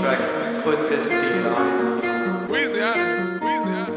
track, put this beat on. Weezy. Weezy.